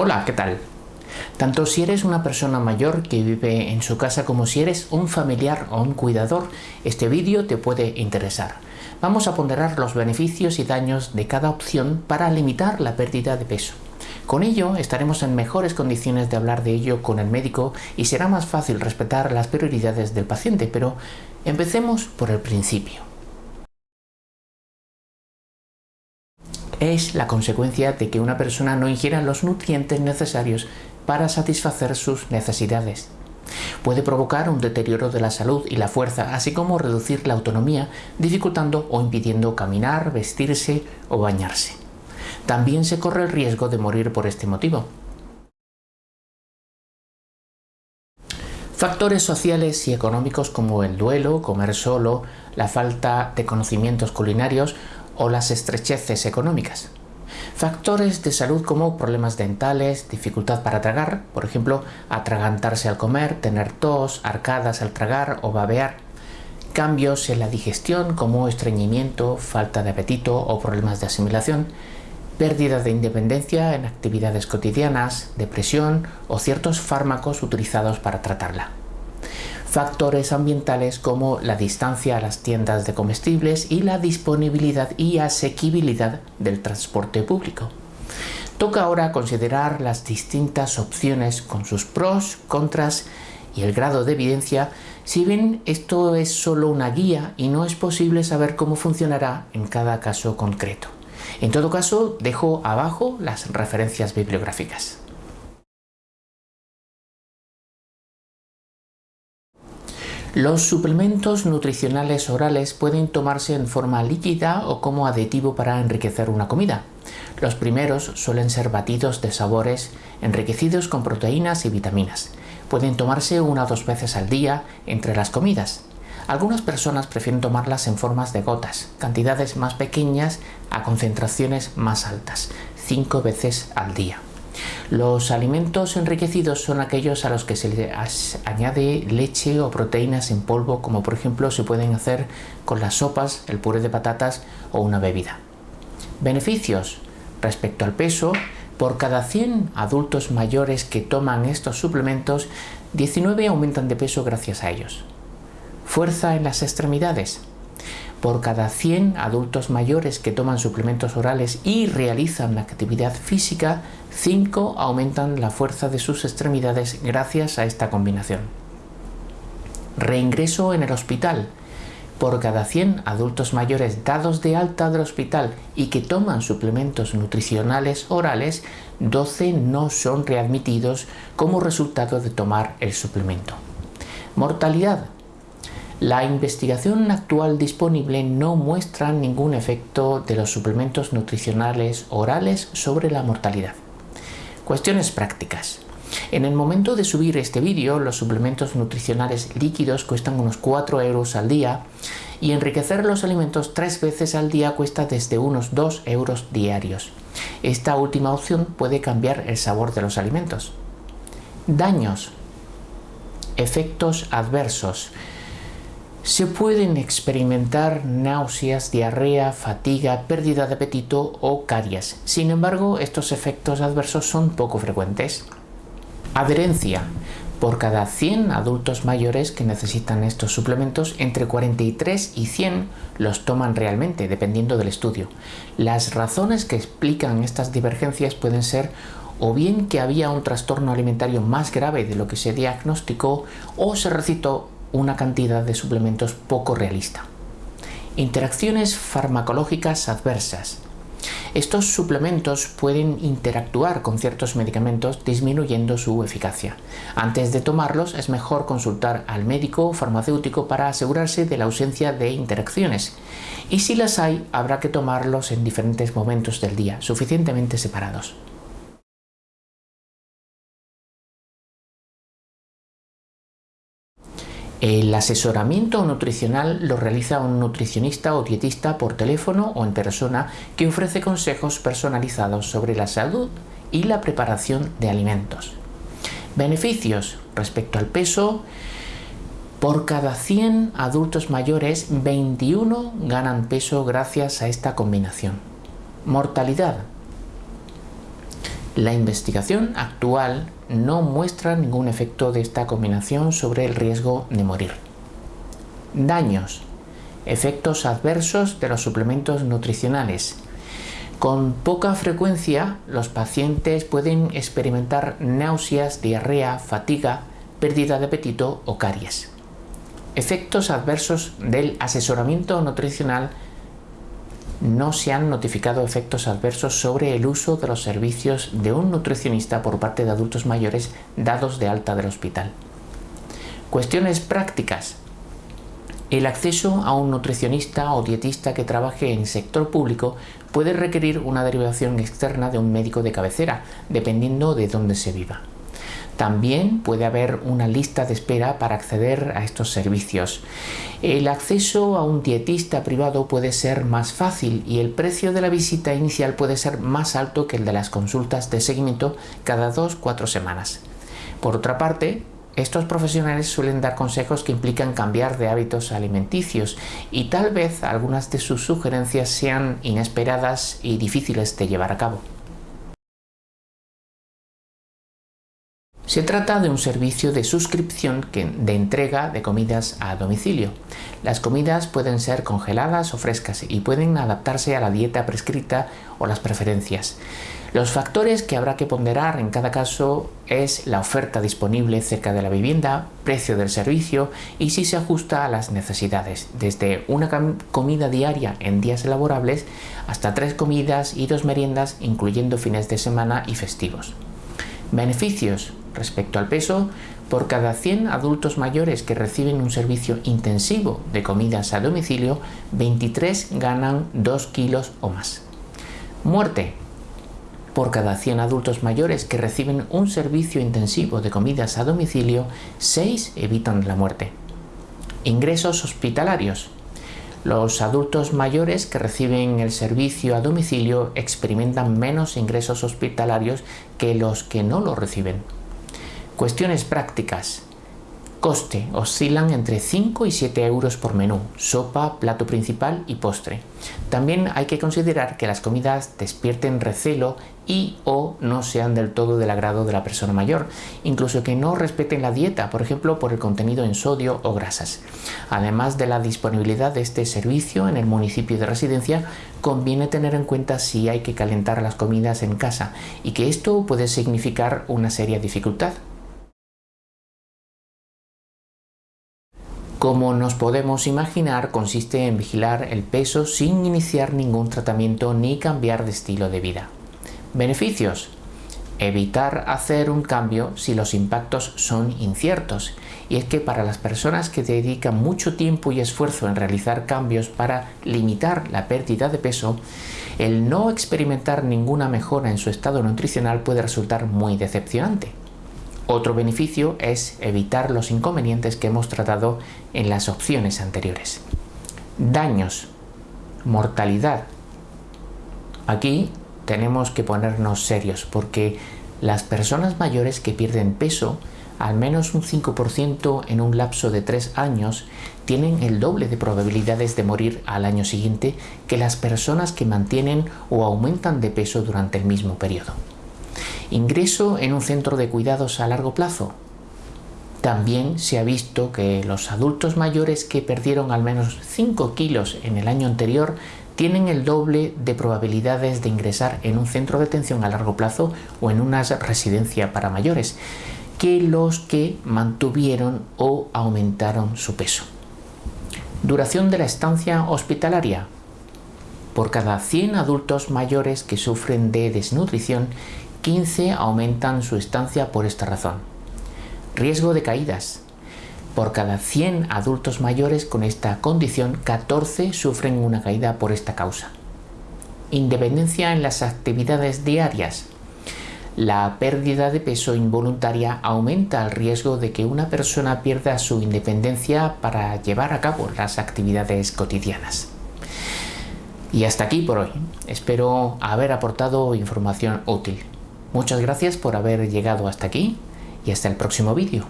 Hola, ¿qué tal? Tanto si eres una persona mayor que vive en su casa como si eres un familiar o un cuidador, este vídeo te puede interesar. Vamos a ponderar los beneficios y daños de cada opción para limitar la pérdida de peso. Con ello estaremos en mejores condiciones de hablar de ello con el médico y será más fácil respetar las prioridades del paciente, pero empecemos por el principio. Es la consecuencia de que una persona no ingiera los nutrientes necesarios para satisfacer sus necesidades. Puede provocar un deterioro de la salud y la fuerza, así como reducir la autonomía, dificultando o impidiendo caminar, vestirse o bañarse. También se corre el riesgo de morir por este motivo. Factores sociales y económicos como el duelo, comer solo, la falta de conocimientos culinarios o las estrecheces económicas. Factores de salud como problemas dentales, dificultad para tragar, por ejemplo, atragantarse al comer, tener tos, arcadas al tragar o babear. Cambios en la digestión como estreñimiento, falta de apetito o problemas de asimilación. Pérdida de independencia en actividades cotidianas, depresión o ciertos fármacos utilizados para tratarla factores ambientales como la distancia a las tiendas de comestibles y la disponibilidad y asequibilidad del transporte público. Toca ahora considerar las distintas opciones con sus pros, contras y el grado de evidencia, si bien esto es solo una guía y no es posible saber cómo funcionará en cada caso concreto. En todo caso, dejo abajo las referencias bibliográficas. Los suplementos nutricionales orales pueden tomarse en forma líquida o como aditivo para enriquecer una comida. Los primeros suelen ser batidos de sabores enriquecidos con proteínas y vitaminas. Pueden tomarse una o dos veces al día entre las comidas. Algunas personas prefieren tomarlas en formas de gotas, cantidades más pequeñas a concentraciones más altas, cinco veces al día. Los alimentos enriquecidos son aquellos a los que se le añade leche o proteínas en polvo, como por ejemplo se pueden hacer con las sopas, el puré de patatas o una bebida. Beneficios respecto al peso, por cada 100 adultos mayores que toman estos suplementos, 19 aumentan de peso gracias a ellos. Fuerza en las extremidades. Por cada 100 adultos mayores que toman suplementos orales y realizan actividad física, 5 aumentan la fuerza de sus extremidades gracias a esta combinación. Reingreso en el hospital. Por cada 100 adultos mayores dados de alta del hospital y que toman suplementos nutricionales orales, 12 no son readmitidos como resultado de tomar el suplemento. Mortalidad. La investigación actual disponible no muestra ningún efecto de los suplementos nutricionales orales sobre la mortalidad. Cuestiones prácticas. En el momento de subir este vídeo, los suplementos nutricionales líquidos cuestan unos 4 euros al día y enriquecer los alimentos tres veces al día cuesta desde unos 2 euros diarios. Esta última opción puede cambiar el sabor de los alimentos. Daños. Efectos adversos. Se pueden experimentar náuseas, diarrea, fatiga, pérdida de apetito o caries. Sin embargo, estos efectos adversos son poco frecuentes. Adherencia. Por cada 100 adultos mayores que necesitan estos suplementos, entre 43 y 100 los toman realmente, dependiendo del estudio. Las razones que explican estas divergencias pueden ser o bien que había un trastorno alimentario más grave de lo que se diagnosticó o se recitó una cantidad de suplementos poco realista. Interacciones farmacológicas adversas. Estos suplementos pueden interactuar con ciertos medicamentos disminuyendo su eficacia. Antes de tomarlos es mejor consultar al médico o farmacéutico para asegurarse de la ausencia de interacciones. Y si las hay, habrá que tomarlos en diferentes momentos del día, suficientemente separados. El asesoramiento nutricional lo realiza un nutricionista o dietista por teléfono o en persona que ofrece consejos personalizados sobre la salud y la preparación de alimentos. Beneficios respecto al peso. Por cada 100 adultos mayores, 21 ganan peso gracias a esta combinación. Mortalidad La investigación actual no muestra ningún efecto de esta combinación sobre el riesgo de morir. Daños. Efectos adversos de los suplementos nutricionales. Con poca frecuencia, los pacientes pueden experimentar náuseas, diarrea, fatiga, pérdida de apetito o caries. Efectos adversos del asesoramiento nutricional no se han notificado efectos adversos sobre el uso de los servicios de un nutricionista por parte de adultos mayores dados de alta del hospital. Cuestiones prácticas. El acceso a un nutricionista o dietista que trabaje en sector público puede requerir una derivación externa de un médico de cabecera, dependiendo de dónde se viva. También puede haber una lista de espera para acceder a estos servicios. El acceso a un dietista privado puede ser más fácil y el precio de la visita inicial puede ser más alto que el de las consultas de seguimiento cada 2-4 semanas. Por otra parte, estos profesionales suelen dar consejos que implican cambiar de hábitos alimenticios y tal vez algunas de sus sugerencias sean inesperadas y difíciles de llevar a cabo. Se trata de un servicio de suscripción de entrega de comidas a domicilio. Las comidas pueden ser congeladas o frescas y pueden adaptarse a la dieta prescrita o las preferencias. Los factores que habrá que ponderar en cada caso es la oferta disponible cerca de la vivienda, precio del servicio y si se ajusta a las necesidades, desde una comida diaria en días laborables hasta tres comidas y dos meriendas incluyendo fines de semana y festivos. Beneficios Respecto al peso, por cada 100 adultos mayores que reciben un servicio intensivo de comidas a domicilio, 23 ganan 2 kilos o más. Muerte. Por cada 100 adultos mayores que reciben un servicio intensivo de comidas a domicilio, 6 evitan la muerte. Ingresos hospitalarios. Los adultos mayores que reciben el servicio a domicilio experimentan menos ingresos hospitalarios que los que no lo reciben. Cuestiones prácticas. Coste. Oscilan entre 5 y 7 euros por menú, sopa, plato principal y postre. También hay que considerar que las comidas despierten recelo y o no sean del todo del agrado de la persona mayor, incluso que no respeten la dieta, por ejemplo por el contenido en sodio o grasas. Además de la disponibilidad de este servicio en el municipio de residencia, conviene tener en cuenta si hay que calentar las comidas en casa y que esto puede significar una seria dificultad. Como nos podemos imaginar, consiste en vigilar el peso sin iniciar ningún tratamiento ni cambiar de estilo de vida. Beneficios. Evitar hacer un cambio si los impactos son inciertos. Y es que para las personas que dedican mucho tiempo y esfuerzo en realizar cambios para limitar la pérdida de peso, el no experimentar ninguna mejora en su estado nutricional puede resultar muy decepcionante. Otro beneficio es evitar los inconvenientes que hemos tratado en las opciones anteriores. Daños, mortalidad. Aquí tenemos que ponernos serios porque las personas mayores que pierden peso, al menos un 5% en un lapso de 3 años, tienen el doble de probabilidades de morir al año siguiente que las personas que mantienen o aumentan de peso durante el mismo periodo. Ingreso en un centro de cuidados a largo plazo. También se ha visto que los adultos mayores que perdieron al menos 5 kilos en el año anterior tienen el doble de probabilidades de ingresar en un centro de atención a largo plazo o en una residencia para mayores que los que mantuvieron o aumentaron su peso. Duración de la estancia hospitalaria. Por cada 100 adultos mayores que sufren de desnutrición, 15 aumentan su estancia por esta razón. Riesgo de caídas. Por cada 100 adultos mayores con esta condición, 14 sufren una caída por esta causa. Independencia en las actividades diarias. La pérdida de peso involuntaria aumenta el riesgo de que una persona pierda su independencia para llevar a cabo las actividades cotidianas. Y hasta aquí por hoy. Espero haber aportado información útil. Muchas gracias por haber llegado hasta aquí y hasta el próximo vídeo.